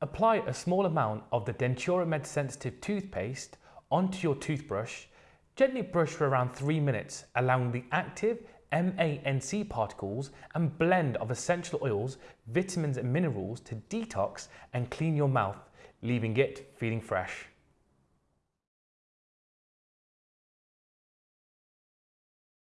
Apply a small amount of the DenturaMed Sensitive toothpaste onto your toothbrush. Gently brush for around 3 minutes, allowing the active MANC particles and blend of essential oils, vitamins and minerals to detox and clean your mouth, leaving it feeling fresh.